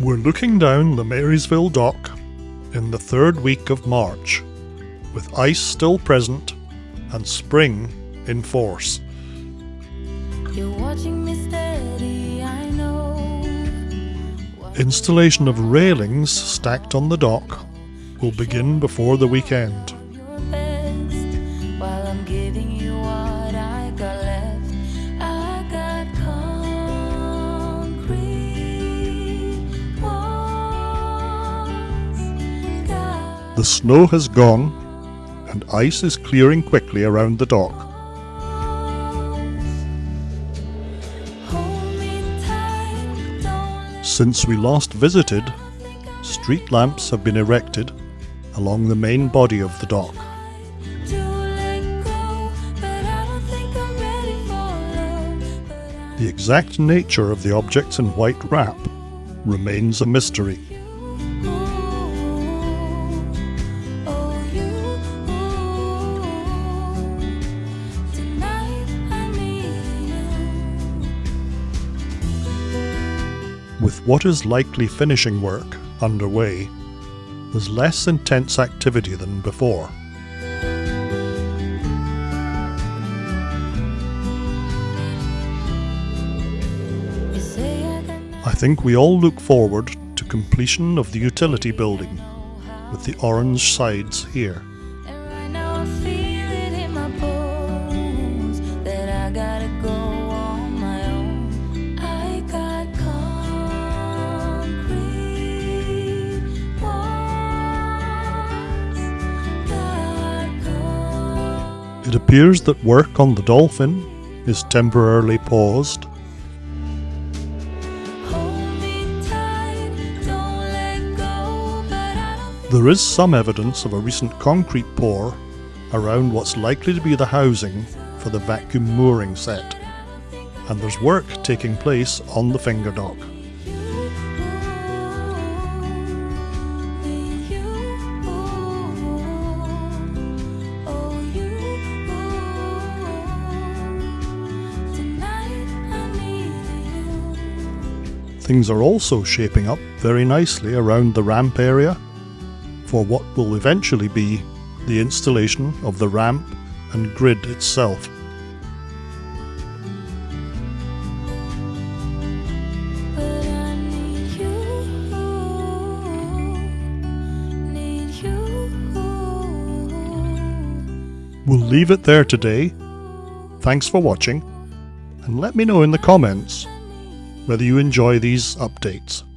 We're looking down the Marysville dock in the third week of March, with ice still present and spring in force. You're watching me steady, I know. Installation of railings stacked on the dock will begin before the weekend. The snow has gone and ice is clearing quickly around the dock. Since we last visited, street lamps have been erected along the main body of the dock. The exact nature of the objects in white wrap remains a mystery. With what is likely finishing work underway, there's less intense activity than before. I think we all look forward to completion of the utility building with the orange sides here. Right It appears that work on the Dolphin is temporarily paused. There is some evidence of a recent concrete pour around what's likely to be the housing for the vacuum mooring set, and there's work taking place on the finger dock. Things are also shaping up very nicely around the ramp area for what will eventually be the installation of the ramp and grid itself. We'll leave it there today. Thanks for watching, and let me know in the comments whether you enjoy these updates.